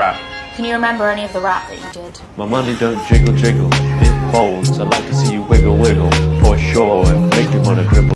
rap. Can you remember any of the rap that you did? My money don't jiggle jiggle, it folds. I like to see you wiggle wiggle, for sure, and make you wanna dribble.